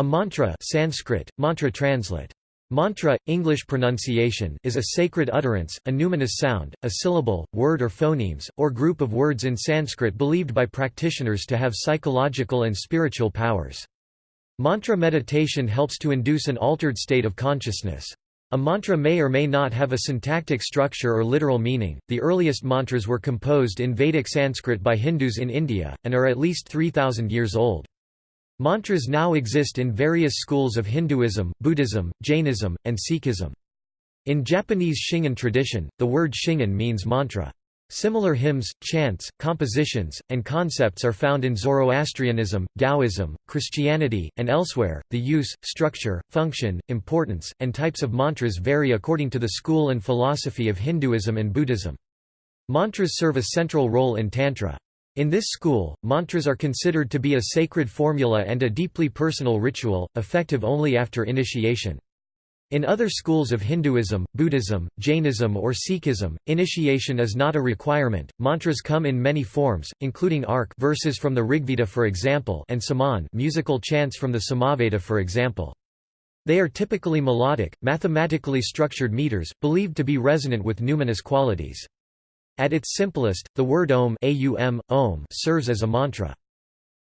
A mantra Sanskrit, mantra translate. Mantra, English pronunciation is a sacred utterance, a numinous sound, a syllable, word or phonemes, or group of words in Sanskrit believed by practitioners to have psychological and spiritual powers. Mantra meditation helps to induce an altered state of consciousness. A mantra may or may not have a syntactic structure or literal meaning. The earliest mantras were composed in Vedic Sanskrit by Hindus in India, and are at least 3,000 years old. Mantras now exist in various schools of Hinduism, Buddhism, Jainism, and Sikhism. In Japanese Shingon tradition, the word Shingon means mantra. Similar hymns, chants, compositions, and concepts are found in Zoroastrianism, Taoism, Christianity, and elsewhere. The use, structure, function, importance, and types of mantras vary according to the school and philosophy of Hinduism and Buddhism. Mantras serve a central role in Tantra. In this school, mantras are considered to be a sacred formula and a deeply personal ritual, effective only after initiation. In other schools of Hinduism, Buddhism, Jainism or Sikhism, initiation is not a requirement. Mantras come in many forms, including ark verses from the Rigveda for example and saman musical chants from the Samaveda for example. They are typically melodic, mathematically structured meters, believed to be resonant with numinous qualities. At its simplest, the word Om, aum, om serves as a mantra.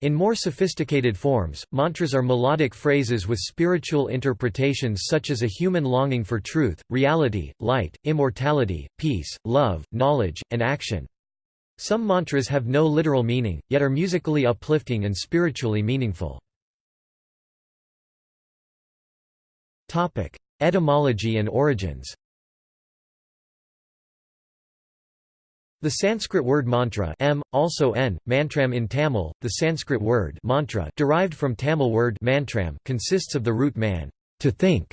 In more sophisticated forms, mantras are melodic phrases with spiritual interpretations such as a human longing for truth, reality, light, immortality, peace, love, knowledge, and action. Some mantras have no literal meaning, yet are musically uplifting and spiritually meaningful. Etymology and origins The Sanskrit word mantra m, also n, mantram in Tamil, the Sanskrit word mantra derived from Tamil word mantram consists of the root man, to think,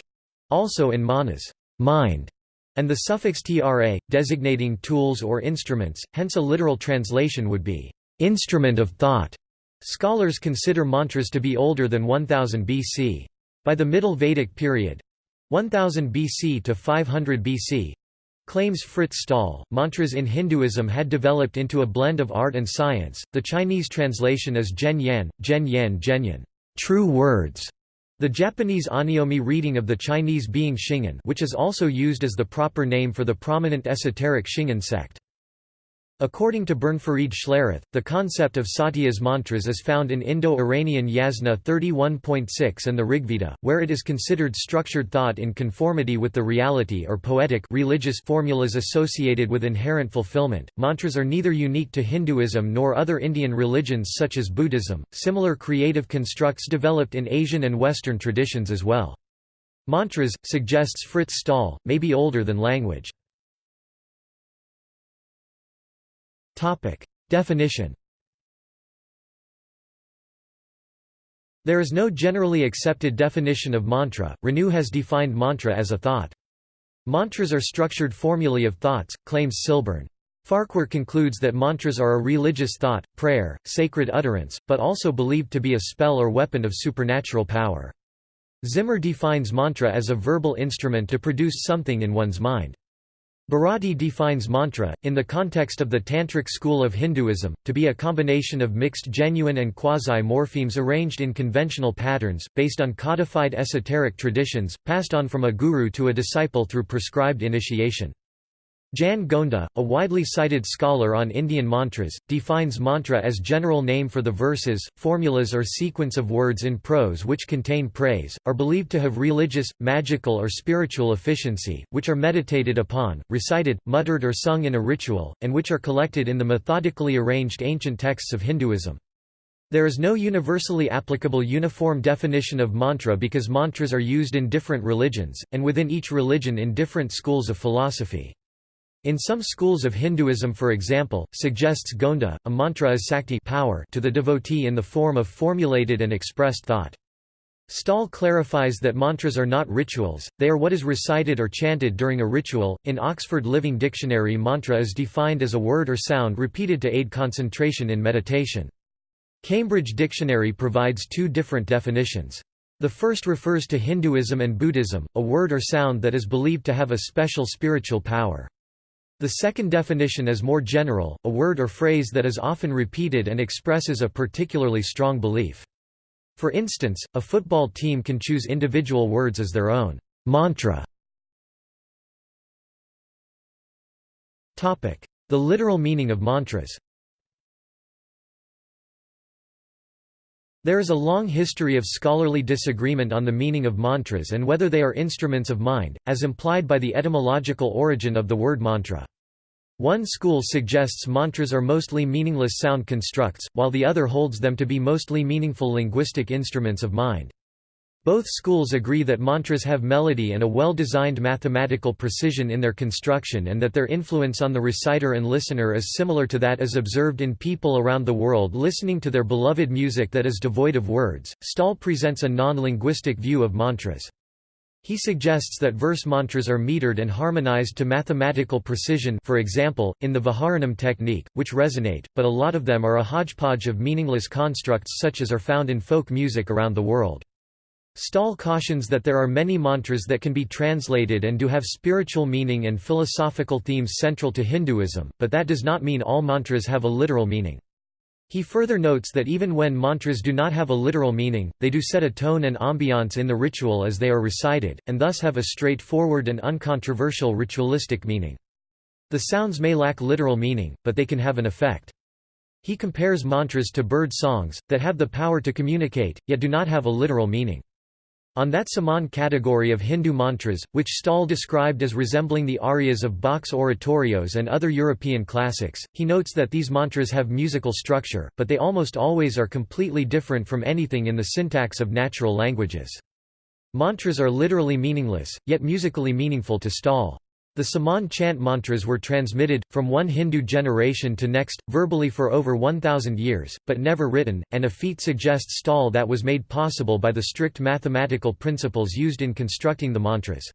also in manas, mind, and the suffix tra, designating tools or instruments, hence a literal translation would be, instrument of thought. Scholars consider mantras to be older than 1000 BC. By the Middle Vedic period 1000 BC to 500 BC Claims Frits Staal, mantras in Hinduism had developed into a blend of art and science. The Chinese translation is Zhen Yan, Zhen Yan Zhenyan, true words. The Japanese on'yomi reading of the Chinese being Shingon, which is also used as the proper name for the prominent esoteric Shingon sect. According to Bernfried Schlerath, the concept of Satyas mantras is found in Indo-Iranian Yasna 31.6 and the Rigveda, where it is considered structured thought in conformity with the reality or poetic religious formulas associated with inherent fulfillment. Mantras are neither unique to Hinduism nor other Indian religions such as Buddhism. Similar creative constructs developed in Asian and Western traditions as well. Mantras, suggests Frits Staal, may be older than language. Topic. Definition There is no generally accepted definition of mantra. Renou has defined mantra as a thought. Mantras are structured formulae of thoughts, claims Silburn. Farquhar concludes that mantras are a religious thought, prayer, sacred utterance, but also believed to be a spell or weapon of supernatural power. Zimmer defines mantra as a verbal instrument to produce something in one's mind. Bharati defines mantra, in the context of the Tantric school of Hinduism, to be a combination of mixed genuine and quasi-morphemes arranged in conventional patterns, based on codified esoteric traditions, passed on from a guru to a disciple through prescribed initiation. Jan Gonda, a widely cited scholar on Indian mantras, defines mantra as general name for the verses, formulas or sequence of words in prose which contain praise, are believed to have religious, magical or spiritual efficiency, which are meditated upon, recited, muttered or sung in a ritual, and which are collected in the methodically arranged ancient texts of Hinduism. There is no universally applicable uniform definition of mantra because mantras are used in different religions, and within each religion in different schools of philosophy. In some schools of Hinduism for example, suggests Gonda, a mantra is sakti power to the devotee in the form of formulated and expressed thought. Staal clarifies that mantras are not rituals, they are what is recited or chanted during a ritual. In Oxford Living Dictionary, mantra is defined as a word or sound repeated to aid concentration in meditation. Cambridge Dictionary provides two different definitions. The first refers to Hinduism and Buddhism, a word or sound that is believed to have a special spiritual power. The second definition is more general, a word or phrase that is often repeated and expresses a particularly strong belief. For instance, a football team can choose individual words as their own mantra. The literal meaning of mantras There is a long history of scholarly disagreement on the meaning of mantras and whether they are instruments of mind, as implied by the etymological origin of the word mantra. One school suggests mantras are mostly meaningless sound constructs, while the other holds them to be mostly meaningful linguistic instruments of mind. Both schools agree that mantras have melody and a well-designed mathematical precision in their construction and that their influence on the reciter and listener is similar to that as observed in people around the world listening to their beloved music that is devoid of words. Staal presents a non-linguistic view of mantras. He suggests that verse mantras are metered and harmonized to mathematical precision for example, in the Viharanam technique, which resonate, but a lot of them are a hodgepodge of meaningless constructs such as are found in folk music around the world. Staal cautions that there are many mantras that can be translated and do have spiritual meaning and philosophical themes central to Hinduism, but that does not mean all mantras have a literal meaning. He further notes that even when mantras do not have a literal meaning, they do set a tone and ambiance in the ritual as they are recited, and thus have a straightforward and uncontroversial ritualistic meaning. The sounds may lack literal meaning, but they can have an effect. He compares mantras to bird songs, that have the power to communicate, yet do not have a literal meaning. On that Saman category of Hindu mantras, which Staal described as resembling the arias of Bach's oratorios and other European classics, he notes that these mantras have musical structure, but they almost always are completely different from anything in the syntax of natural languages. Mantras are literally meaningless, yet musically meaningful to Staal. The Saman chant mantras were transmitted, from one Hindu generation to next, verbally for over 1,000 years, but never written, and a feat suggests Staal that was made possible by the strict mathematical principles used in constructing the mantras.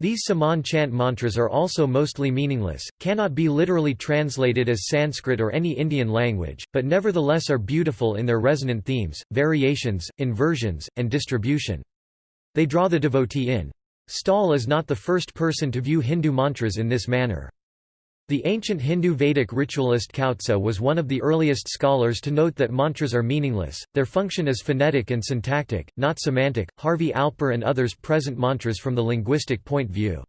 These Saman chant mantras are also mostly meaningless, cannot be literally translated as Sanskrit or any Indian language, but nevertheless are beautiful in their resonant themes, variations, inversions, and distribution. They draw the devotee in. Staal is not the first person to view Hindu mantras in this manner. The ancient Hindu Vedic ritualist Kautsa was one of the earliest scholars to note that mantras are meaningless, their function is phonetic and syntactic, not semantic. Harvey Alper and others present mantras from the linguistic point view.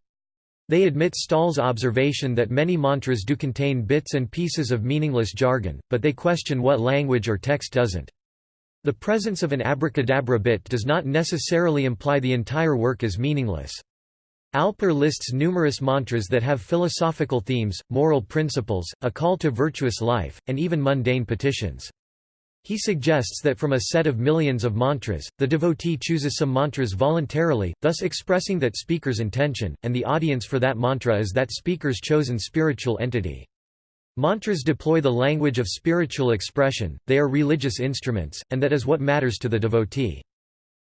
They admit Staal's observation that many mantras do contain bits and pieces of meaningless jargon, but they question what language or text doesn't. The presence of an abracadabra bit does not necessarily imply the entire work is meaningless. Alper lists numerous mantras that have philosophical themes, moral principles, a call to virtuous life, and even mundane petitions. He suggests that from a set of millions of mantras, the devotee chooses some mantras voluntarily, thus expressing that speaker's intention, and the audience for that mantra is that speaker's chosen spiritual entity. Mantras deploy the language of spiritual expression, they are religious instruments, and that is what matters to the devotee.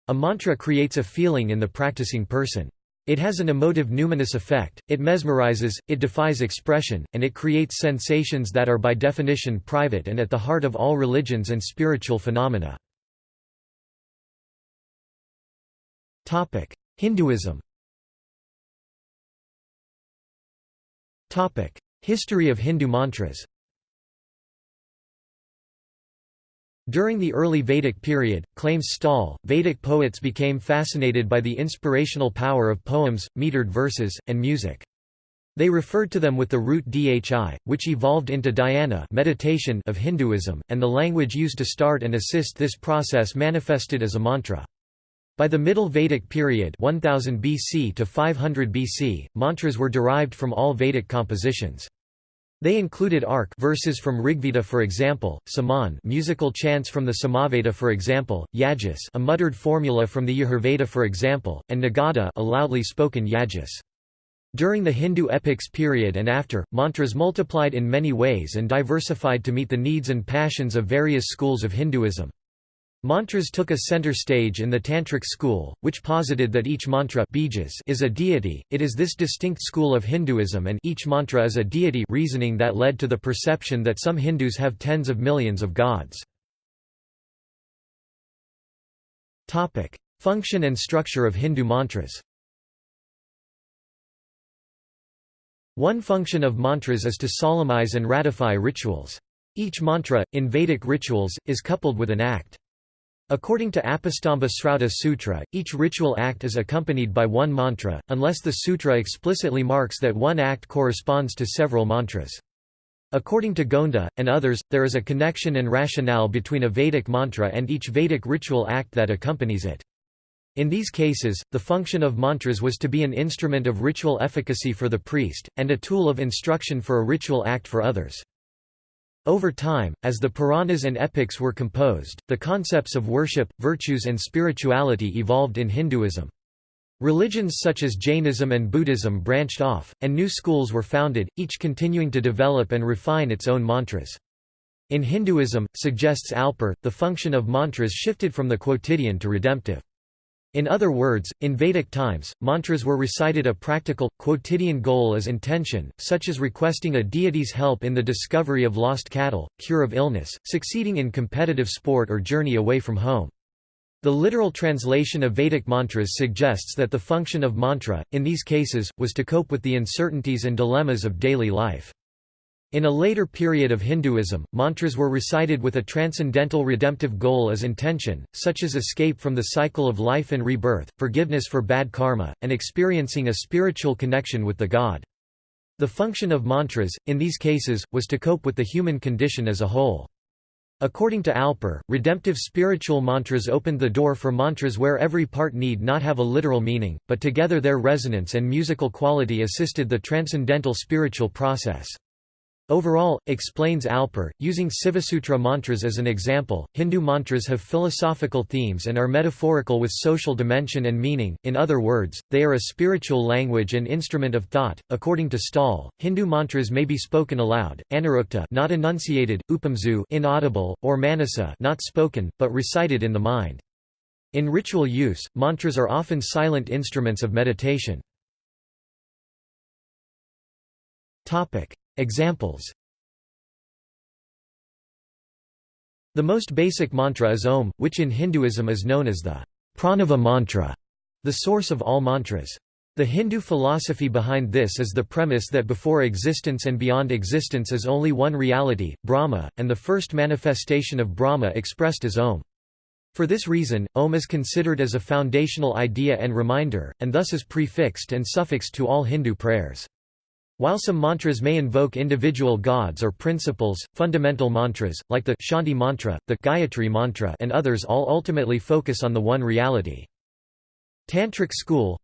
A mantra creates a feeling in the practicing person. It has an emotive numinous effect, it mesmerizes, it defies expression, and it creates sensations that are by definition private and at the heart of all religions and spiritual phenomena. Hinduism History of Hindu mantras During the early Vedic period, claims Staal, Vedic poets became fascinated by the inspirational power of poems, metered verses, and music. They referred to them with the root dhi, which evolved into dhyana meditation of Hinduism, and the language used to start and assist this process manifested as a mantra. By the Middle Vedic period 1000 BC to 500 BC, mantras were derived from all Vedic compositions. They included arc verses from Rigveda for example, Saman musical chants from the Samaveda for example, Yajus a muttered formula from the Yajurveda for example, and Nagada a loudly spoken Yajus. During the Hindu epics period and after, mantras multiplied in many ways and diversified to meet the needs and passions of various schools of Hinduism. Mantras took a center stage in the Tantric school, which posited that each mantra is a deity. It is this distinct school of Hinduism and each mantra is a deity reasoning that led to the perception that some Hindus have tens of millions of gods. Topic: Function and structure of Hindu mantras. One function of mantras is to solemnize and ratify rituals. Each mantra, in Vedic rituals, is coupled with an act. According to Apastamba Srauta Sutra, each ritual act is accompanied by one mantra, unless the sutra explicitly marks that one act corresponds to several mantras. According to Gonda, and others, there is a connection and rationale between a Vedic mantra and each Vedic ritual act that accompanies it. In these cases, the function of mantras was to be an instrument of ritual efficacy for the priest, and a tool of instruction for a ritual act for others. Over time, as the Puranas and epics were composed, the concepts of worship, virtues and spirituality evolved in Hinduism. Religions such as Jainism and Buddhism branched off, and new schools were founded, each continuing to develop and refine its own mantras. In Hinduism, suggests Alper, the function of mantras shifted from the quotidian to redemptive. In other words, in Vedic times, mantras were recited a practical, quotidian goal as intention, such as requesting a deity's help in the discovery of lost cattle, cure of illness, succeeding in competitive sport or journey away from home. The literal translation of Vedic mantras suggests that the function of mantra, in these cases, was to cope with the uncertainties and dilemmas of daily life. In a later period of Hinduism, mantras were recited with a transcendental redemptive goal as intention, such as escape from the cycle of life and rebirth, forgiveness for bad karma, and experiencing a spiritual connection with the god. The function of mantras, in these cases, was to cope with the human condition as a whole. According to Alper, redemptive spiritual mantras opened the door for mantras where every part need not have a literal meaning, but together their resonance and musical quality assisted the transcendental spiritual process. Overall, explains Alper, using Sivasutra mantras as an example, Hindu mantras have philosophical themes and are metaphorical with social dimension and meaning, in other words, they are a spiritual language and instrument of thought. According to Staal, Hindu mantras may be spoken aloud, anurukta not enunciated, upamzu inaudible, or manasa not spoken, but recited in the mind. In ritual use, mantras are often silent instruments of meditation. Topic: Examples The most basic mantra is Om, which in Hinduism is known as the Pranava mantra, the source of all mantras. The Hindu philosophy behind this is the premise that before existence and beyond existence is only one reality, Brahma, and the first manifestation of Brahma expressed as Om. For this reason, Om is considered as a foundational idea and reminder, and thus is prefixed and suffixed to all Hindu prayers. While some mantras may invoke individual gods or principles, fundamental mantras, like the Shanti mantra, the Gayatri mantra and others all ultimately focus on the one reality. Tantric school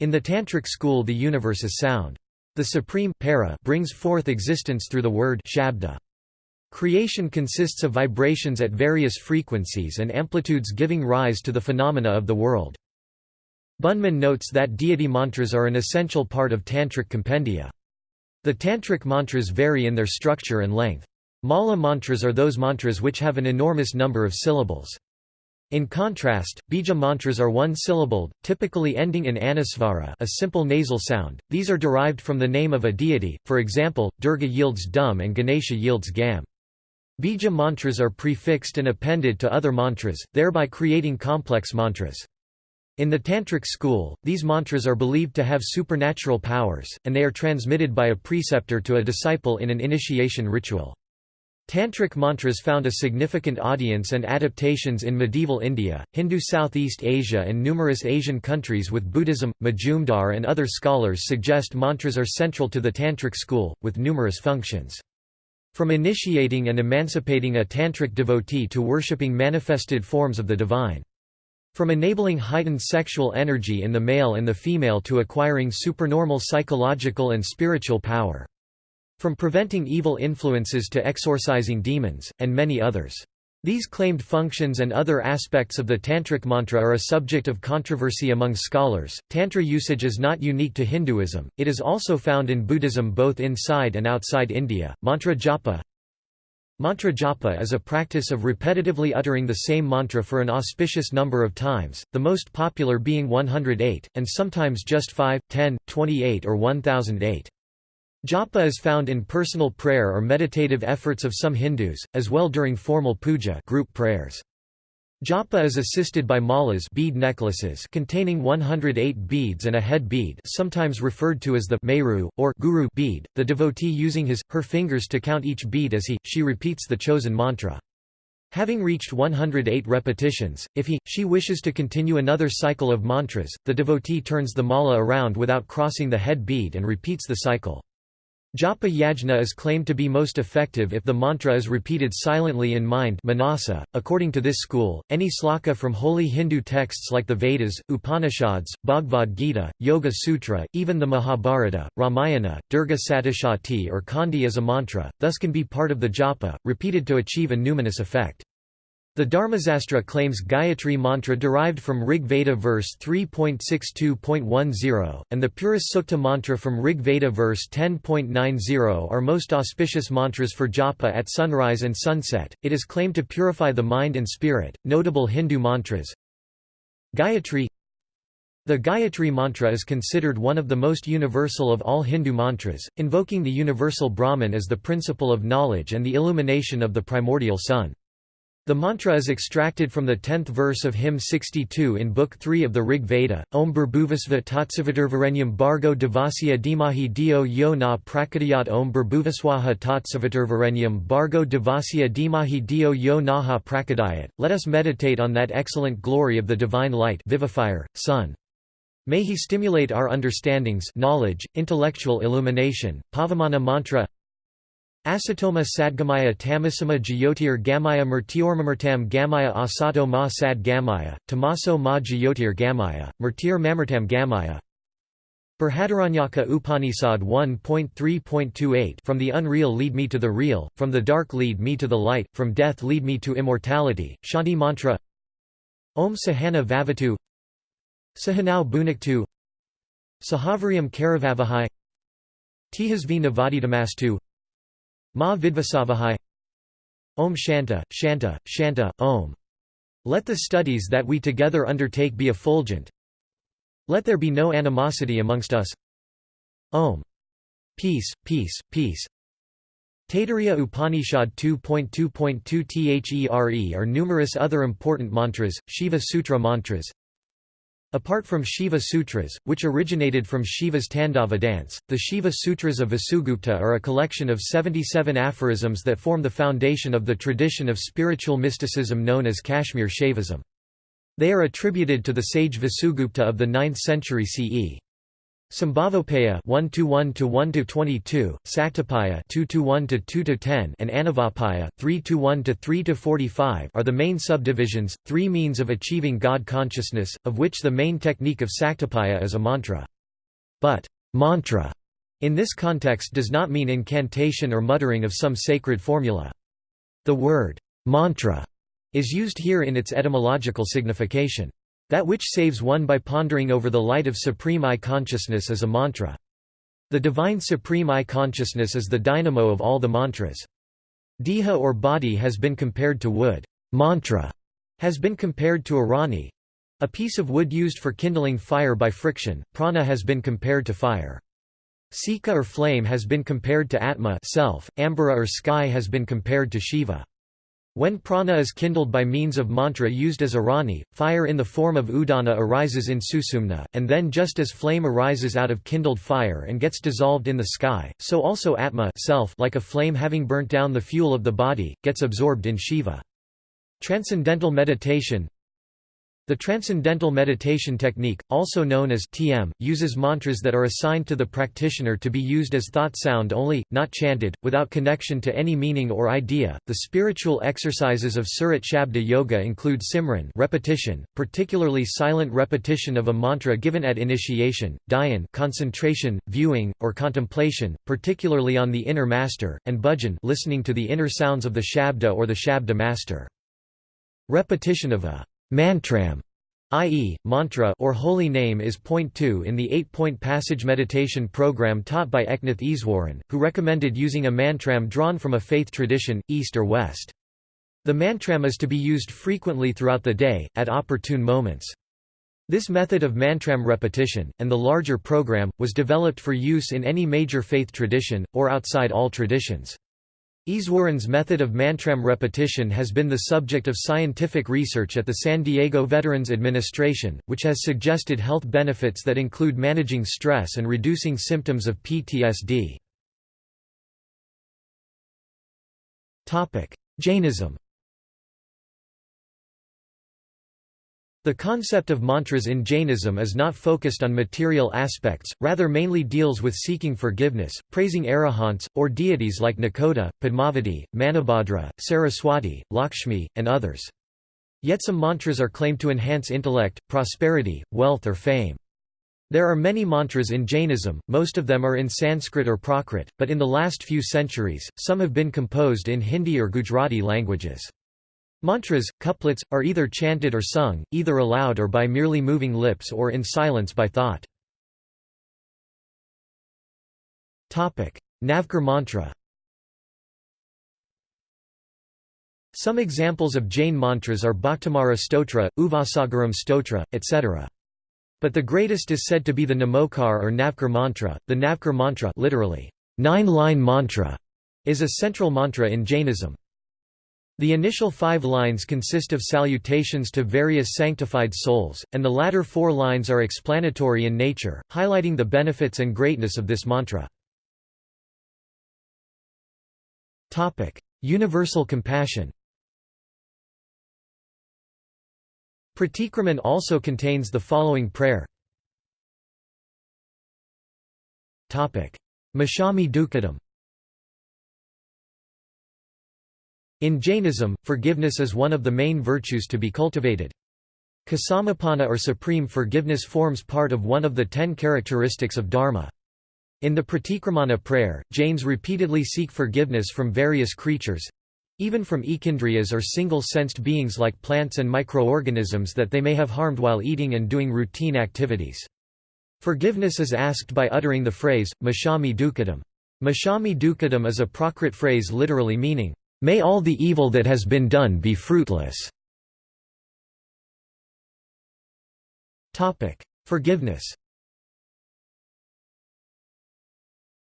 In the Tantric school the universe is sound. The supreme para brings forth existence through the word shabda. Creation consists of vibrations at various frequencies and amplitudes giving rise to the phenomena of the world. Bunman notes that deity mantras are an essential part of Tantric compendia. The Tantric mantras vary in their structure and length. Mala mantras are those mantras which have an enormous number of syllables. In contrast, bija mantras are one-syllabled, typically ending in anusvara a simple nasal sound. These are derived from the name of a deity, for example, Durga yields dum and Ganesha yields gam. Bija mantras are prefixed and appended to other mantras, thereby creating complex mantras. In the Tantric school, these mantras are believed to have supernatural powers, and they are transmitted by a preceptor to a disciple in an initiation ritual. Tantric mantras found a significant audience and adaptations in medieval India, Hindu Southeast Asia and numerous Asian countries with Buddhism. Majumdar and other scholars suggest mantras are central to the Tantric school, with numerous functions. From initiating and emancipating a Tantric devotee to worshipping manifested forms of the divine. From enabling heightened sexual energy in the male and the female to acquiring supernormal psychological and spiritual power. From preventing evil influences to exorcising demons, and many others. These claimed functions and other aspects of the Tantric mantra are a subject of controversy among scholars. Tantra usage is not unique to Hinduism, it is also found in Buddhism both inside and outside India. Mantra japa Mantra japa is a practice of repetitively uttering the same mantra for an auspicious number of times, the most popular being 108, and sometimes just 5, 10, 28 or 1008. Japa is found in personal prayer or meditative efforts of some Hindus, as well during formal puja group prayers. Japa is assisted by malas bead necklaces containing 108 beads and a head bead sometimes referred to as the meru, or guru bead, the devotee using his, her fingers to count each bead as he, she repeats the chosen mantra. Having reached 108 repetitions, if he, she wishes to continue another cycle of mantras, the devotee turns the mala around without crossing the head bead and repeats the cycle. Japa yajna is claimed to be most effective if the mantra is repeated silently in mind manasa. .According to this school, any sloka from holy Hindu texts like the Vedas, Upanishads, Bhagavad Gita, Yoga Sutra, even the Mahabharata, Ramayana, Durga Saptashati or Kandi is a mantra, thus can be part of the japa, repeated to achieve a numinous effect. The Dharmasastra claims Gayatri mantra derived from Rig Veda verse 3.62.10, and the Purusha Sukta mantra from Rig Veda verse 10.90 are most auspicious mantras for japa at sunrise and sunset. It is claimed to purify the mind and spirit. Notable Hindu mantras Gayatri The Gayatri mantra is considered one of the most universal of all Hindu mantras, invoking the universal Brahman as the principle of knowledge and the illumination of the primordial sun. The mantra is extracted from the tenth verse of hymn 62 in Book 3 of the Rig Veda, Om Burbhuvasva Tatsaviturvarenyam Bargo Devasya Dimahi Dio Yo Na Prakadayat Om Burbhuvaswaha Tatsaviturvarenyam Bargo Devasya Dimahi Dio Yo Naha Prakadayat. Let us meditate on that excellent glory of the divine light vivifier, sun. May he stimulate our understandings knowledge, intellectual illumination. Pavamana mantra Asatoma sadgamaya tamasama jyotir gamaya murtiormamartam gamaya asato ma sad gamaya, tamaso ma jyotir gamaya, murtir mamartam gamaya. Brihadaranyaka Upanishad 1.3.28 From the unreal lead me to the real, from the dark lead me to the light, from death lead me to immortality. Shanti mantra. Om Sahana Vavatu. Sahanau Bhuniktu Sahavariam Karavavahai. Tihasvi Navaditamastu Ma Vidvasavahai Om Shanta, Shanta, Shanta, Om. Let the studies that we together undertake be effulgent. Let there be no animosity amongst us. Om. Peace, peace, peace. Taittiriya Upanishad 2.2.2 There are numerous other important mantras, Shiva Sutra mantras, Apart from Shiva Sutras, which originated from Shiva's Tandava dance, the Shiva Sutras of Vasugupta are a collection of 77 aphorisms that form the foundation of the tradition of spiritual mysticism known as Kashmir Shaivism. They are attributed to the sage Vasugupta of the 9th century CE. Sambhavopeya 1 to 1 to 1 to 22, Saktapaya 2 to 1 to 2 to 10, and Anavapaya 3 to 1 to 3 to 45 are the main subdivisions, three means of achieving God consciousness, of which the main technique of Saktapaya is a mantra. But mantra in this context does not mean incantation or muttering of some sacred formula. The word mantra is used here in its etymological signification. That which saves one by pondering over the light of Supreme I consciousness is a mantra. The divine Supreme I consciousness is the dynamo of all the mantras. Deha or body has been compared to wood. Mantra has been compared to arani, a piece of wood used for kindling fire by friction. Prana has been compared to fire. Sika or flame has been compared to Atma self, Ambara or sky has been compared to Shiva. When prana is kindled by means of mantra used as arani, fire in the form of udana arises in susumna, and then just as flame arises out of kindled fire and gets dissolved in the sky, so also atma self like a flame having burnt down the fuel of the body, gets absorbed in Shiva. Transcendental meditation the Transcendental Meditation Technique, also known as TM, uses mantras that are assigned to the practitioner to be used as thought sound only, not chanted, without connection to any meaning or idea. The spiritual exercises of Surat Shabda Yoga include Simran, repetition, particularly silent repetition of a mantra given at initiation, dhyan, concentration, viewing, or contemplation, particularly on the inner master, and bhajan, listening to the inner sounds of the Shabda or the Shabda master. Repetition of a Mantram i.e., mantra or holy name is point 2 in the eight-point passage meditation program taught by Eknath Easwaran, who recommended using a mantram drawn from a faith tradition, East or West. The mantram is to be used frequently throughout the day, at opportune moments. This method of mantram repetition, and the larger program, was developed for use in any major faith tradition, or outside all traditions. Easwaran's method of mantram repetition has been the subject of scientific research at the San Diego Veterans Administration, which has suggested health benefits that include managing stress and reducing symptoms of PTSD. Jainism The concept of mantras in Jainism is not focused on material aspects, rather mainly deals with seeking forgiveness, praising arahants, or deities like Nakoda, Padmavati, Manibhadra, Saraswati, Lakshmi, and others. Yet some mantras are claimed to enhance intellect, prosperity, wealth or fame. There are many mantras in Jainism, most of them are in Sanskrit or Prakrit, but in the last few centuries, some have been composed in Hindi or Gujarati languages. Mantras, couplets, are either chanted or sung, either aloud or by merely moving lips or in silence by thought. Navkar mantra Some examples of Jain mantras are Bhaktamara Stotra, Uvasagaram Stotra, etc. But the greatest is said to be the Namokar or Navkar mantra. The Navkar mantra literally, nine-line mantra, is a central mantra in Jainism. The initial five lines consist of salutations to various sanctified souls, and the latter four lines are explanatory in nature, highlighting the benefits and greatness of this mantra. Universal compassion Pratikraman also contains the following prayer. Micchami Dukkadam In Jainism, forgiveness is one of the main virtues to be cultivated. Ksamapana or supreme forgiveness forms part of one of the ten characteristics of Dharma. In the Pratikramana prayer, Jains repeatedly seek forgiveness from various creatures—even from ekindriyas or single-sensed beings like plants and microorganisms that they may have harmed while eating and doing routine activities. Forgiveness is asked by uttering the phrase, Micchami Dukkadam. Micchami Dukkadam is a Prakrit phrase literally meaning, May all the evil that has been done be fruitless. Forgiveness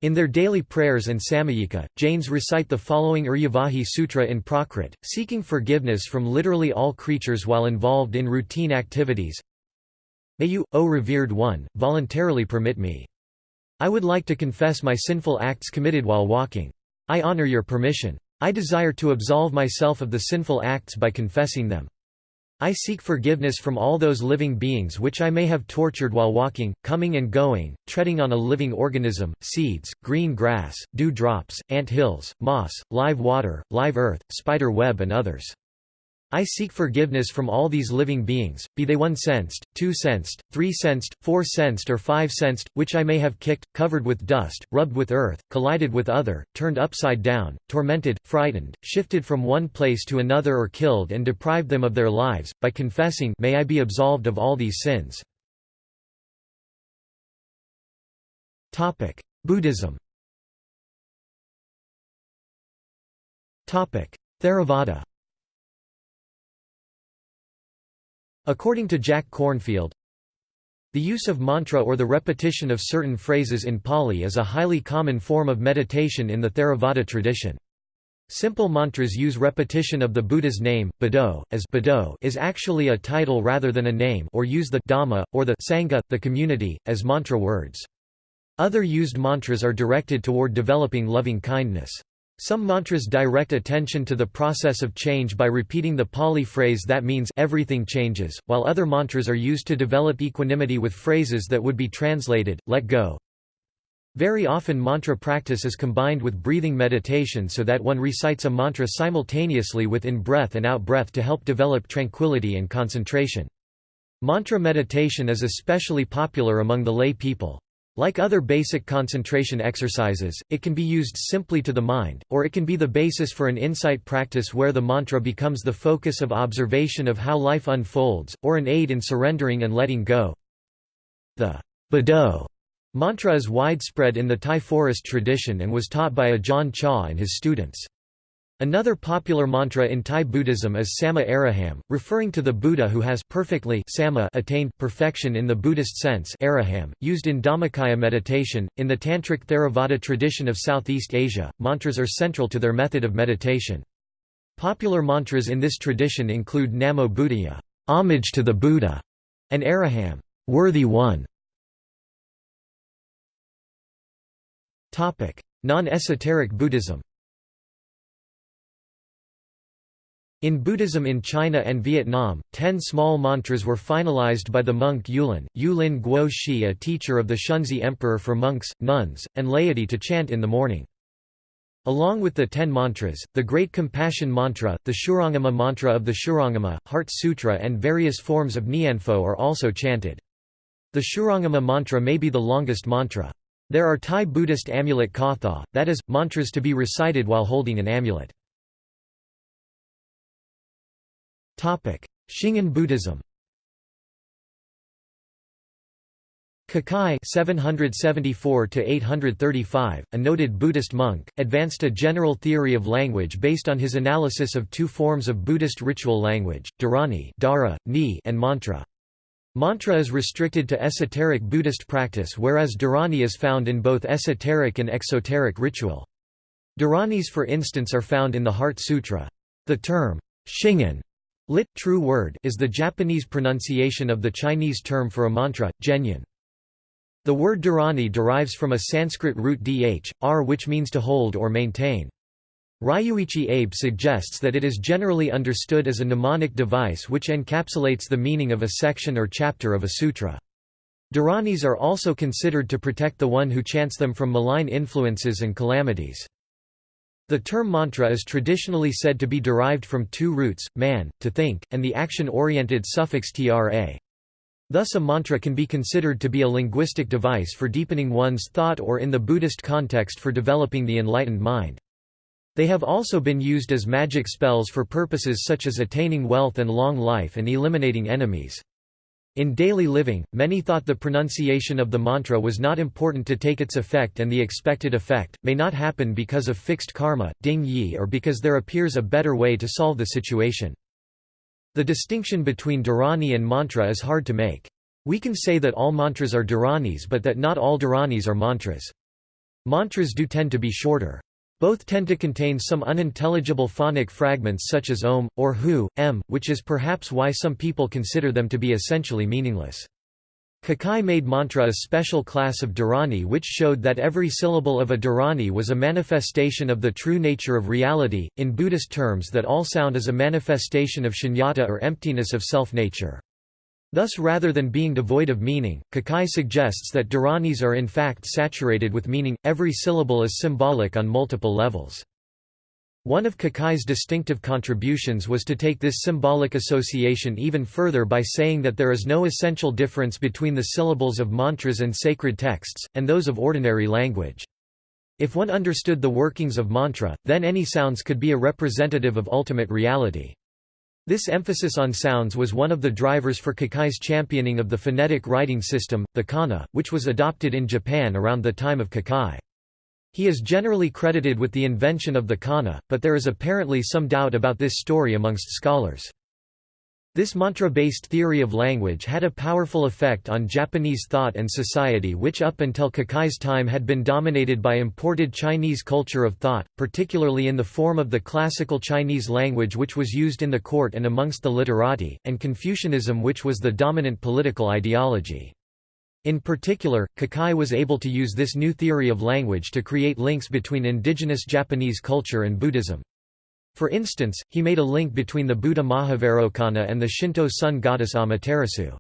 In their daily prayers and samayika, Jains recite the following Iryavahi Sutra in Prakrit, seeking forgiveness from literally all creatures while involved in routine activities. May you, O revered one, voluntarily permit me. I would like to confess my sinful acts committed while walking. I honor your permission. I desire to absolve myself of the sinful acts by confessing them. I seek forgiveness from all those living beings which I may have tortured while walking, coming and going, treading on a living organism, seeds, green grass, dew drops, ant hills, moss, live water, live earth, spider web and others. I seek forgiveness from all these living beings, be they one-sensed, two-sensed, three-sensed, four-sensed or five-sensed, which I may have kicked, covered with dust, rubbed with earth, collided with other, turned upside down, tormented, frightened, shifted from one place to another or killed and deprived them of their lives, by confessing may I be absolved of all these sins. Buddhism Theravada According to Jack Kornfield, the use of mantra or the repetition of certain phrases in Pali is a highly common form of meditation in the Theravada tradition. Simple mantras use repetition of the Buddha's name, Buddho, as Buddho is actually a title rather than a name or use the Dhamma, or the Sangha, the community, as mantra words. Other used mantras are directed toward developing loving kindness. Some mantras direct attention to the process of change by repeating the Pali phrase that means everything changes, while other mantras are used to develop equanimity with phrases that would be translated, let go. Very often mantra practice is combined with breathing meditation so that one recites a mantra simultaneously with in-breath and out-breath to help develop tranquility and concentration. Mantra meditation is especially popular among the lay people. Like other basic concentration exercises, it can be used simply to the mind, or it can be the basis for an insight practice where the mantra becomes the focus of observation of how life unfolds, or an aid in surrendering and letting go. The Buddho mantra is widespread in the Thai forest tradition and was taught by Ajahn Chah and his students. Another popular mantra in Thai Buddhism is Samma Araham, referring to the Buddha who has perfectly samma attained perfection in the Buddhist sense araham, used in Dhammakaya meditation. In the Tantric Theravada tradition of Southeast Asia, mantras are central to their method of meditation. Popular mantras in this tradition include Namo Buddhaya, homage to the Buddha, and Araham, worthy one. Non-esoteric Buddhism In Buddhism in China and Vietnam, ten small mantras were finalized by the monk Yulin, Yulin Guo Shi a teacher of the Shunzhi emperor for monks, nuns, and laity to chant in the morning. Along with the ten mantras, the Great Compassion Mantra, the Shurangama Mantra of the Shurangama, Heart Sutra and various forms of Nianfo are also chanted. The Shurangama mantra may be the longest mantra. There are Thai Buddhist amulet katha, that is, mantras to be recited while holding an amulet. Shingon Buddhism Kukai 774–835, a noted Buddhist monk, advanced a general theory of language based on his analysis of two forms of Buddhist ritual language, dharani ni, and mantra. Mantra is restricted to esoteric Buddhist practice whereas dharani is found in both esoteric and exoteric ritual. Dharanis for instance are found in the Heart Sutra. The term, shingon Lit. True word is the Japanese pronunciation of the Chinese term for a mantra, zhenyan. The word dharani derives from a Sanskrit root dh, r which means to hold or maintain. Ryuichi Abe suggests that it is generally understood as a mnemonic device which encapsulates the meaning of a section or chapter of a sutra. Dharanis are also considered to protect the one who chants them from malign influences and calamities. The term mantra is traditionally said to be derived from two roots, man, to think, and the action-oriented suffix tra. Thus a mantra can be considered to be a linguistic device for deepening one's thought or in the Buddhist context for developing the enlightened mind. They have also been used as magic spells for purposes such as attaining wealth and long life and eliminating enemies. In daily living, many thought the pronunciation of the mantra was not important to take its effect and the expected effect, may not happen because of fixed karma, ding yi or because there appears a better way to solve the situation. The distinction between dharani and mantra is hard to make. We can say that all mantras are dharanis but that not all dharanis are mantras. Mantras do tend to be shorter. Both tend to contain some unintelligible phonic fragments such as om, or hu, m, which is perhaps why some people consider them to be essentially meaningless. Kukai made mantra a special class of dharani which showed that every syllable of a dharani was a manifestation of the true nature of reality, in Buddhist terms that all sound is a manifestation of shunyata or emptiness of self-nature. Thus rather than being devoid of meaning, Kukai suggests that Dharanis are in fact saturated with meaning, every syllable is symbolic on multiple levels. One of Kukai's distinctive contributions was to take this symbolic association even further by saying that there is no essential difference between the syllables of mantras and sacred texts, and those of ordinary language. If one understood the workings of mantra, then any sounds could be a representative of ultimate reality. This emphasis on sounds was one of the drivers for Kukai's championing of the phonetic writing system, the kana, which was adopted in Japan around the time of Kukai. He is generally credited with the invention of the kana, but there is apparently some doubt about this story amongst scholars. This mantra-based theory of language had a powerful effect on Japanese thought and society which up until Kukai's time had been dominated by imported Chinese culture of thought, particularly in the form of the classical Chinese language which was used in the court and amongst the literati, and Confucianism which was the dominant political ideology. In particular, Kukai was able to use this new theory of language to create links between indigenous Japanese culture and Buddhism. For instance, he made a link between the Buddha Mahavairocana and the Shinto sun goddess Amaterasu.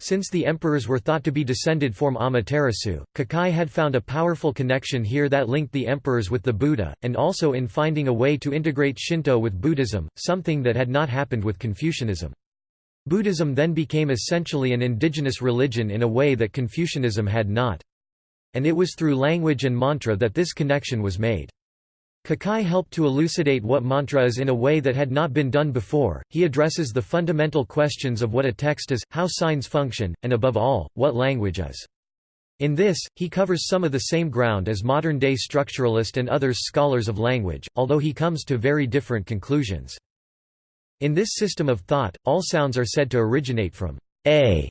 Since the emperors were thought to be descended from Amaterasu, Kukai had found a powerful connection here that linked the emperors with the Buddha, and also in finding a way to integrate Shinto with Buddhism, something that had not happened with Confucianism. Buddhism then became essentially an indigenous religion in a way that Confucianism had not. And it was through language and mantra that this connection was made. Kukai helped to elucidate what mantra is in a way that had not been done before. He addresses the fundamental questions of what a text is, how signs function, and above all, what language is. In this, he covers some of the same ground as modern-day structuralist and others scholars of language, although he comes to very different conclusions. In this system of thought, all sounds are said to originate from a,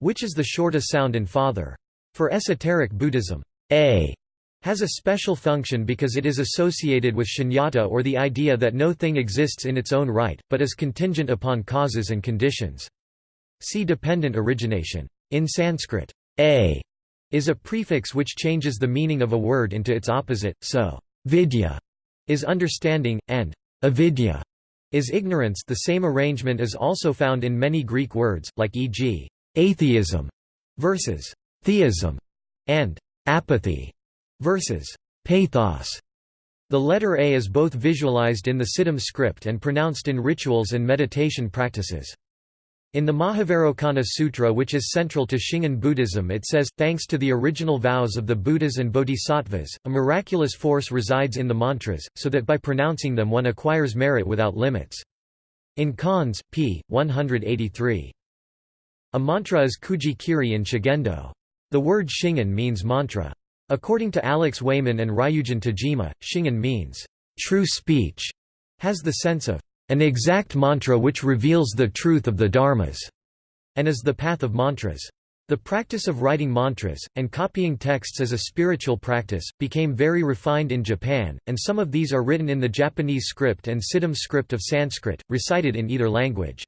which is the shortest sound in father. For esoteric Buddhism, a has a special function because it is associated with shunyata or the idea that no thing exists in its own right, but is contingent upon causes and conditions. See dependent origination. In Sanskrit, a is a prefix which changes the meaning of a word into its opposite, so vidya is understanding, and avidya is ignorance the same arrangement is also found in many Greek words, like e.g., atheism versus theism, and apathy versus pathos. The letter A is both visualized in the Siddham script and pronounced in rituals and meditation practices. In the Mahavairochana Sutra which is central to Shingon Buddhism it says, thanks to the original vows of the Buddhas and Bodhisattvas, a miraculous force resides in the mantras, so that by pronouncing them one acquires merit without limits. In Conze, p. 183. A mantra is kuji kiri in Shugendo. The word Shingon means mantra. According to Alex Wayman and Ryujun Tajima, Shingon means, "...true speech", has the sense of, "...an exact mantra which reveals the truth of the dharmas", and is the path of mantras. The practice of writing mantras, and copying texts as a spiritual practice, became very refined in Japan, and some of these are written in the Japanese script and Siddham script of Sanskrit, recited in either language.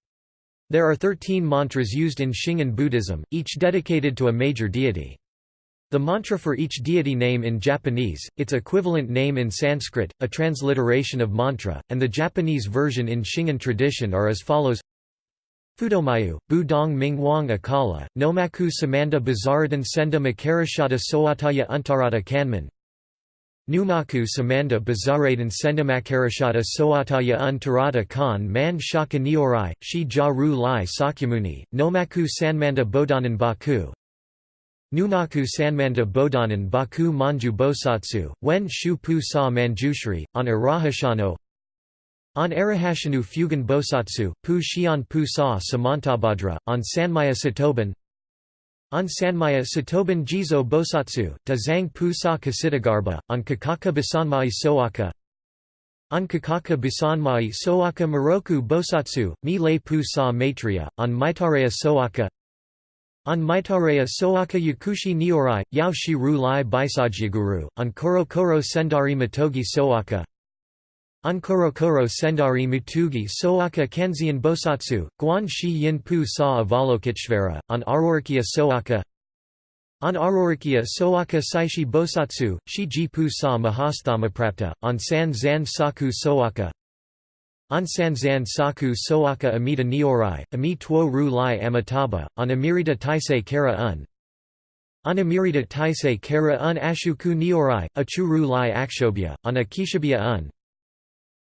There are 13 mantras used in Shingon Buddhism, each dedicated to a major deity. The mantra for each deity name in Japanese, its equivalent name in Sanskrit, a transliteration of mantra, and the Japanese version in Shingon tradition are as follows. Fudomayu, Budong Ming Wang Akala, Nomaku Samanda Bazaradan Senda Makarashada Soataya Untarata Kanman. Numaku Samanda Bazaradan Senda Makarashada Soataya Untarata Kan Man Shaka Nyorai, Shi Ja Ru Lai Sakyamuni, Nomaku Sanmanda Bodanan Baku, Nunaku Sanmanda Bodanan Baku Manju Bosatsu, Wen Shu Pu Sa Manjushri, on Arahashano. On Arahashanu Fugan Bosatsu, Pu Shion Pu Sa Samantabhadra, on Sanmaya Satoban. On Sanmaya Satoban Jizo Bosatsu, Da Zhang Pu Sa Ksitigarbha, on Kakaka Basanmai Soaka. On Kakaka Basanmai Soaka Moroku Bosatsu, Mi Le Pu Sa Maitreya, on Maitareya Soaka on Maitareya Soaka Yakushi Nyorai, Yao Shi Ru Lai Bhaisajyaguru, on Koro Koro Sendari Matogi Soaka. On Koro Koro Sendari Mutugi Soaka Kanzeon Bosatsu, Guan Shi Yin Pu Sa Avalokiteshvara, on Arorikya Soaka. On Arorikya Soaka Saishi Bosatsu, Shi Pu Sa Mahasthamaprapta, on San Zan Saku Soaka on Sanzan Saku Soaka Amita Nyorai, Ami Tuo Ru Lai Amitabha, on Amirita Taisei Kara Un. On Amirita Taisei Kara Un Ashuku Nyorai, Achu Ru Lai Akshobhya, on Akishabya Un.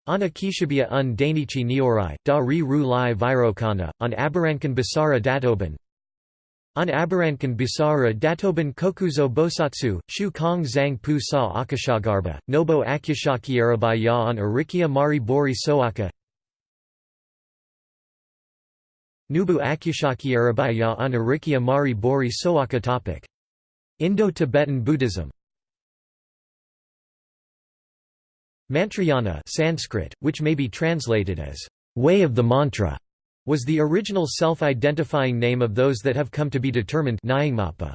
On Akishabya Un Dainichi Nyorai, Da Ri Ru Lai Virokana, on Abarankan Basara Datoban. On Abarankan Bisara Datoban Kokuzo Bosatsu, Shu Kong Zhang Pu Sa Akashagarbha, Nobo Akyashakierabaya on Arikia Mari Bori Soaka Nubu Akyashakierabaya on Arikia Mari Bori Soaka topic. Indo-Tibetan Buddhism Mantrayana Sanskrit, which may be translated as way of the mantra, was the original self-identifying name of those that have come to be determined Nyingmapa.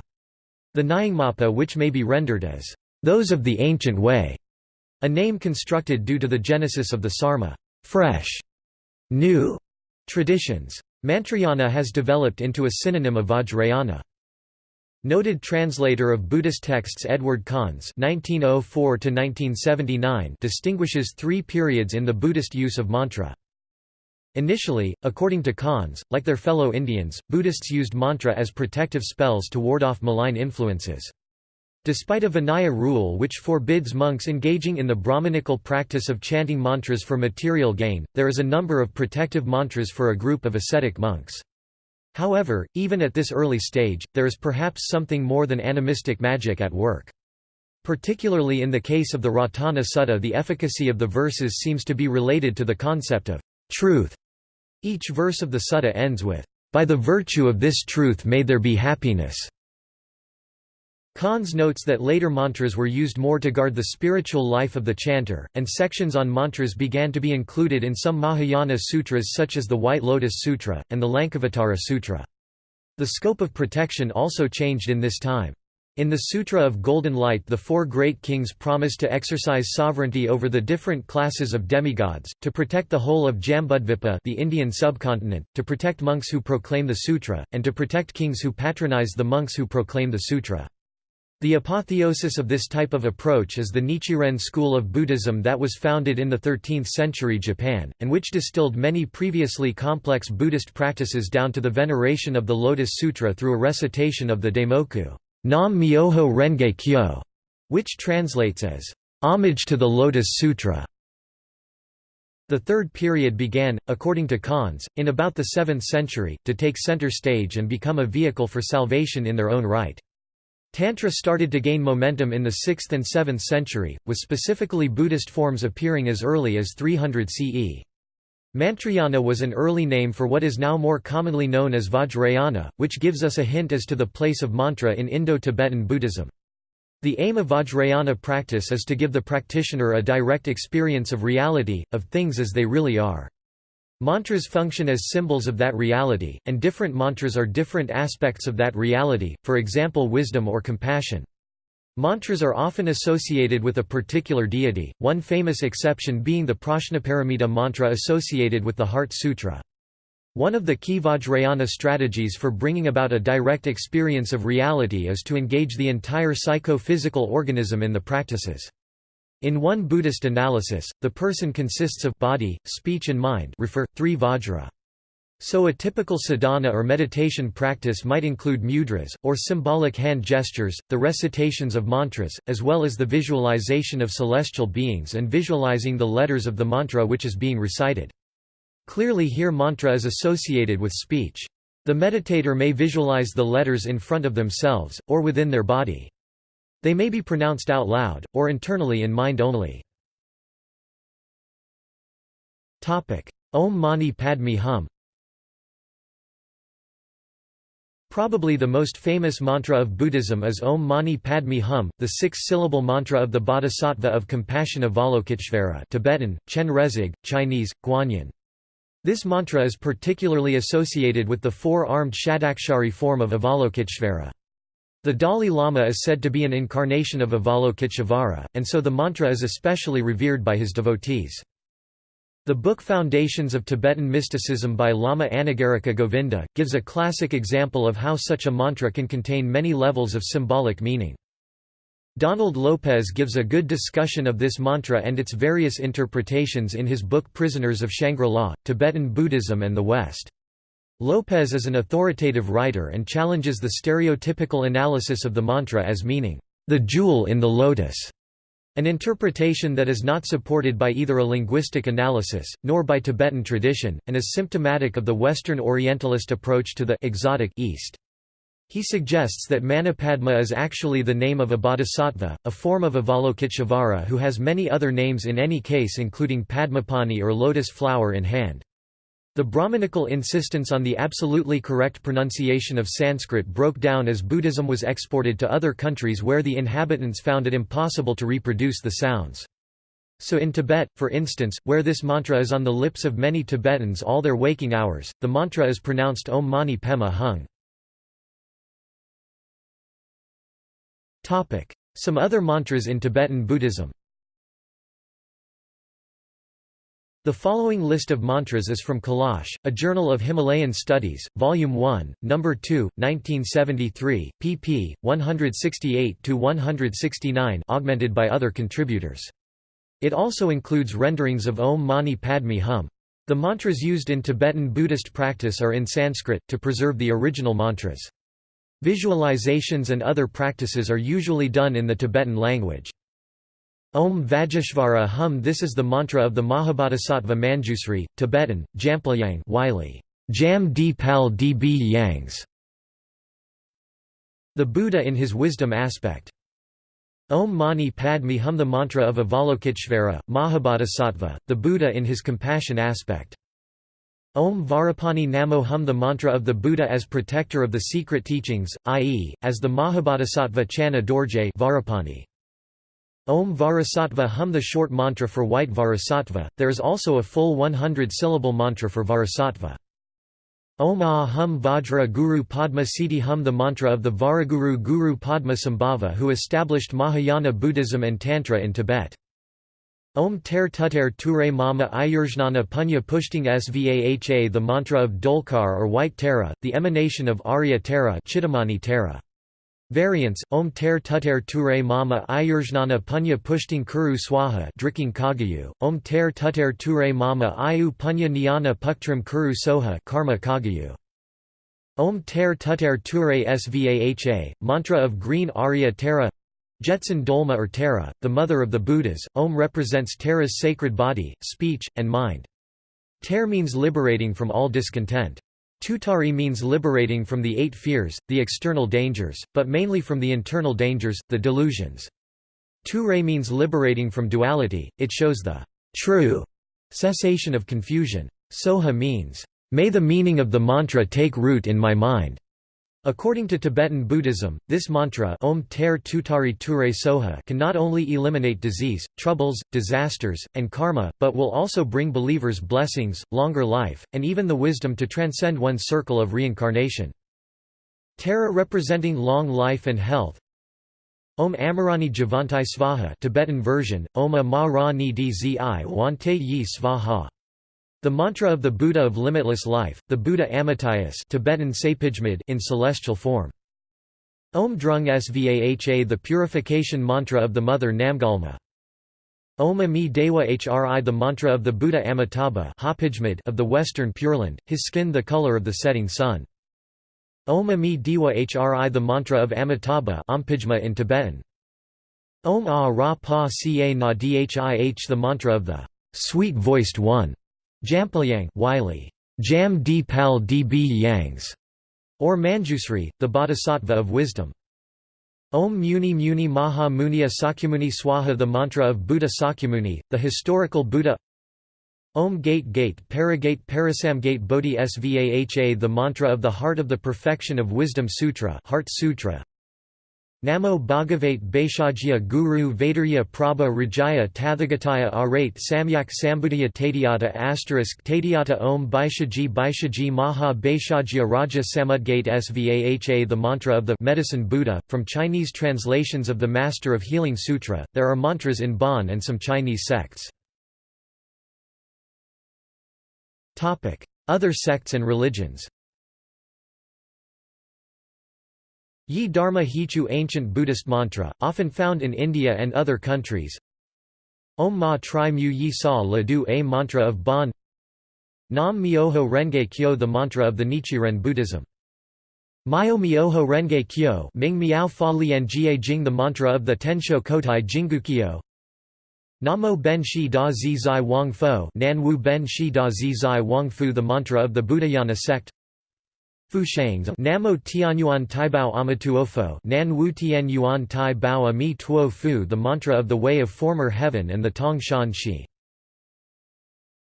The Nyingmapa which may be rendered as, "...those of the ancient way", a name constructed due to the genesis of the sarma fresh, new traditions. Mantrayana has developed into a synonym of Vajrayana. Noted translator of Buddhist texts Edward Conze (1904–1979) distinguishes three periods in the Buddhist use of mantra. Initially, according to Conze, like their fellow Indians, Buddhists used mantra as protective spells to ward off malign influences. Despite a Vinaya rule which forbids monks engaging in the Brahmanical practice of chanting mantras for material gain, there is a number of protective mantras for a group of ascetic monks. However, even at this early stage, there is perhaps something more than animistic magic at work. Particularly in the case of the Ratana Sutta the efficacy of the verses seems to be related to the concept of truth each verse of the sutta ends with, "...by the virtue of this truth may there be happiness." Conze notes that later mantras were used more to guard the spiritual life of the chanter, and sections on mantras began to be included in some Mahayana sutras such as the White Lotus Sutra, and the Lankavatara Sutra. The scope of protection also changed in this time. In the Sutra of Golden Light the four great kings promised to exercise sovereignty over the different classes of demigods, to protect the whole of Jambudvipa the Indian subcontinent, to protect monks who proclaim the sutra, and to protect kings who patronize the monks who proclaim the sutra. The apotheosis of this type of approach is the Nichiren school of Buddhism that was founded in the 13th century Japan, and which distilled many previously complex Buddhist practices down to the veneration of the Lotus Sutra through a recitation of the Daimoku Nam Myoho Renge Kyo, which translates as, "...homage to the Lotus Sutra". The third period began, according to Conze, in about the 7th century, to take center stage and become a vehicle for salvation in their own right. Tantra started to gain momentum in the 6th and 7th century, with specifically Buddhist forms appearing as early as 300 CE. Mantrayana was an early name for what is now more commonly known as Vajrayana, which gives us a hint as to the place of mantra in Indo-Tibetan Buddhism. The aim of Vajrayana practice is to give the practitioner a direct experience of reality, of things as they really are. Mantras function as symbols of that reality, and different mantras are different aspects of that reality, for example wisdom or compassion. Mantras are often associated with a particular deity, one famous exception being the Prajnaparamita mantra associated with the Heart Sutra. One of the key Vajrayana strategies for bringing about a direct experience of reality is to engage the entire psycho-physical organism in the practices. In one Buddhist analysis, the person consists of body, speech and mind refer, three vajra. So a typical sadhana or meditation practice might include mudras, or symbolic hand gestures, the recitations of mantras, as well as the visualization of celestial beings and visualizing the letters of the mantra which is being recited. Clearly here mantra is associated with speech. The meditator may visualize the letters in front of themselves, or within their body. They may be pronounced out loud, or internally in mind only. Om Mani Padme Hum Probably the most famous mantra of Buddhism is Om Mani Padme Hum, the six-syllable mantra of the Bodhisattva of Compassion Avalokiteshvara Tibetan, Chen Rezig, Chinese, Guanyin. This mantra is particularly associated with the four-armed Shadakshari form of Avalokiteshvara. The Dalai Lama is said to be an incarnation of Avalokiteshvara, and so the mantra is especially revered by his devotees. The book Foundations of Tibetan Mysticism by Lama Anagarika Govinda, gives a classic example of how such a mantra can contain many levels of symbolic meaning. Donald Lopez gives a good discussion of this mantra and its various interpretations in his book Prisoners of Shangri-La, Tibetan Buddhism and the West. Lopez is an authoritative writer and challenges the stereotypical analysis of the mantra as meaning, the jewel in the lotus, an interpretation that is not supported by either a linguistic analysis, nor by Tibetan tradition, and is symptomatic of the Western Orientalist approach to the exotic East. He suggests that Manipadma is actually the name of a bodhisattva, a form of Avalokiteshvara who has many other names in any case including Padmapani or lotus flower in hand. The Brahmanical insistence on the absolutely correct pronunciation of Sanskrit broke down as Buddhism was exported to other countries where the inhabitants found it impossible to reproduce the sounds. So in Tibet, for instance, where this mantra is on the lips of many Tibetans all their waking hours, the mantra is pronounced Om Mani Pema Hung. Some other mantras in Tibetan Buddhism The following list of mantras is from Kailash, a journal of Himalayan Studies, Volume 1, No. 2, 1973, pp. 168 to 169, augmented by other contributors. It also includes renderings of Om Mani Padme Hum. The mantras used in Tibetan Buddhist practice are in Sanskrit, to preserve the original mantras. Visualizations and other practices are usually done in the Tibetan language. Om Vajeshvara Hum This is the mantra of the Mahabodhisattva Manjusri, Tibetan, Jampelyang Wylie, Jam di Pal db Yangs. The Buddha in his wisdom aspect. Om Mani Padme Hum The mantra of Avalokiteshvara, Mahabodhisattva, the Buddha in his compassion aspect. Om Vajrapani Namo Hum The mantra of the Buddha as protector of the secret teachings, i.e., as the Mahabodhisattva Channa Dorje Vajrapani. Om Vajrasattva Hum the short mantra for white Vajrasattva, there is also a full 100-syllable mantra for Vajrasattva. Om Ah Hum Vajra Guru Padma Siddhi Hum the mantra of the Vajraguru Guru Padma Sambhava who established Mahayana Buddhism and Tantra in Tibet. Om Ter Tuter Ture Mama Ayurjnana Punya Pushting Svaha the mantra of Dolkar or White Tara, the emanation of Arya Tara Chittamani Tara. Variants, Om ter tuter ture mama ayurjnana punya pushting kuru swaha Drikung Kagyu, Om ter tuter ture mama ayu punya nyana puktrim kuru soha Karma Kagyu. Om ter tuter ture svaha, mantra of green Arya Tara Jetsun Dolma or Tara, the mother of the Buddhas, Om represents Tara's sacred body, speech, and mind. Ter means liberating from all discontent. Tutari means liberating from the eight fears, the external dangers, but mainly from the internal dangers, the delusions. Ture means liberating from duality, it shows the true cessation of confusion. Soha means, may the meaning of the mantra take root in my mind. According to Tibetan Buddhism, this mantra Om Ter Tutari Ture Soha can not only eliminate disease, troubles, disasters, and karma, but will also bring believers blessings, longer life, and even the wisdom to transcend one's circle of reincarnation. Tara representing long life and health Om Amarani Javantai Svaha Tibetan version, Oma Ma Ra Ni Dzi Wante Yi Svaha the mantra of the Buddha of limitless life, the Buddha Amitayus Tibetan in celestial form. Om Drung Svaha the purification mantra of the mother Namgyalma. Om Ami Dewa Hri the mantra of the Buddha Amitabha of the western Pure Land, his skin the color of the setting sun. Om Ami Dewa Hri the mantra of Amitabha in Tibetan. Om A Ra Pa Ca Na Dhih the mantra of the sweet-voiced one. Jampelyang Wylie, Jam D Pal Db Yangs, or Manjusri, the Bodhisattva of wisdom. Om Muni Muni Maha Muniya Sakyamuni Swaha The mantra of Buddha Sakyamuni, the historical Buddha. Om Gate Gate Paragate Parasamgate Bodhi Svaha The mantra of the Heart of the Perfection of Wisdom Sutra Heart Sutra Namo Bhagavate Baishajya Guru Vaidurya Prabha Rajaya Tathagataya Arate Samyak Sambuddhaya Tadiyata Asterisk Tadiyata Om Baishaji Baishaji Maha Baishajya Raja Samudgate Svaha The mantra of the Medicine Buddha, from Chinese translations of the Master of Healing Sutra, there are mantras in Bon and some Chinese sects. Other sects and religions Yi Dharma Hichu ancient Buddhist mantra, often found in India and other countries. Om Ma Tri Mu Yi Sa La Du A mantra of Bon Nam Myoho Renge Kyo the mantra of the Nichiren Buddhism. Myo Myoho Renge Kyo Ming Miao Fa Lian Jie Jing the mantra of the Tensho Kotai Kyo. Namo Ben Shi Da Zi Zai Wang Fo Nan Wu Ben Shi Da Zi Zai Wang Fu the mantra of the Buddhayana sect Fu Shangs Namo Tianyuan Taibao Amatuofo Nan Wu Tian Yuan Tai Bao Ami Tuo Fu the mantra of the way of former heaven and the Tong Shan Shi.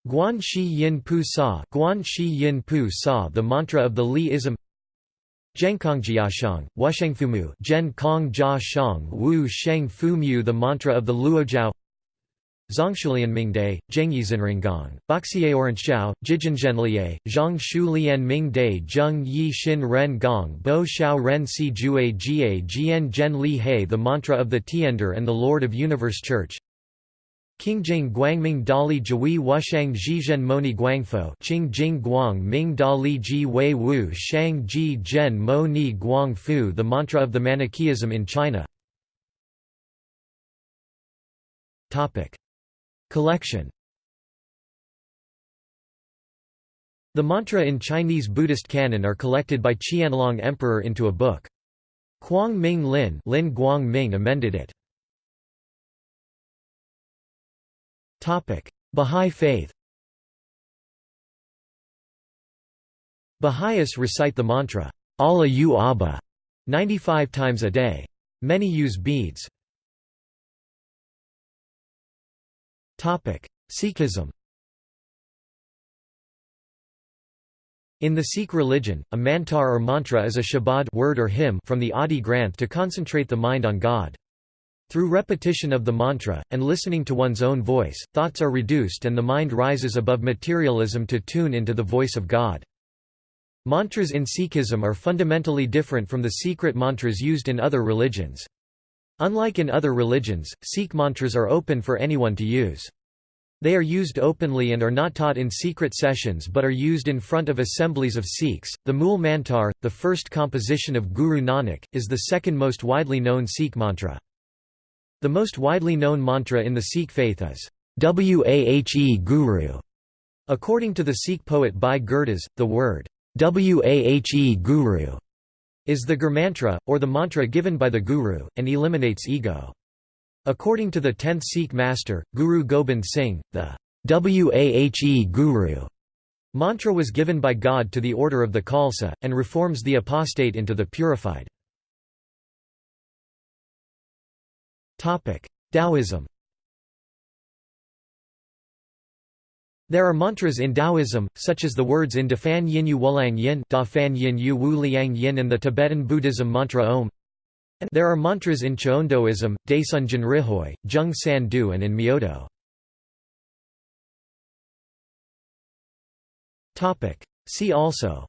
Guan Shi Yin Pu Sa Guan Shi Yin Pu Sa the mantra of the Li-ism Zhenkongjiashang, Wushengfumu Zhen Kong Jia Shang Wu Sheng Fu Mu the mantra of the Luojiao Zongshulian Mingde, Zhengyizhenringgong, Boxier Oranchao, Jijinzhenliye, Zhang Shu Lian Mingde Zheng Yi Xin Ren Gong Bo Shao Ren Si Jue Jie Jian Zhen Li He The mantra of the Tiender and the Lord of Universe Church. Qingjing Guangming Dali Jui Wushang Zhizhen Moni Guangfo Qingjing Guang Ming Dali Ji Wei Wu Shang Ji Zhen Mo Ni Guang Fu The mantra of the Manichaeism in China Collection The mantra in Chinese Buddhist canon are collected by Qianlong Emperor into a book. Kuang Ming Lin, Lin Guang Ming amended it. Bahá'í Faith Baha'is recite the mantra, Allah U Abba, 95 times a day. Many use beads. Sikhism In the Sikh religion, a mantar or mantra is a shabad word or hymn from the Adi Granth to concentrate the mind on God. Through repetition of the mantra, and listening to one's own voice, thoughts are reduced and the mind rises above materialism to tune into the voice of God. Mantras in Sikhism are fundamentally different from the secret mantras used in other religions. Unlike in other religions, Sikh mantras are open for anyone to use. They are used openly and are not taught in secret sessions but are used in front of assemblies of Sikhs. The Mool Mantar, the first composition of Guru Nanak, is the second most widely known Sikh mantra. The most widely known mantra in the Sikh faith is Wahe Guru. According to the Sikh poet Bhai Gurdas, the word Wahe Guru is the Gurmantra, or the mantra given by the Guru, and eliminates ego. According to the 10th Sikh master, Guru Gobind Singh, the Wahe Guru mantra was given by God to the order of the Khalsa, and reforms the apostate into the purified. Taoism There are mantras in Taoism, such as the words in Dafan Yin Yu Wulang Yin, Da Fan Yin Yu Wu Liang Yin and the Tibetan Buddhism mantra Om. There are mantras in Cheondoism, Daesun Jinrihoi, Jung San Du and in Myodo. See also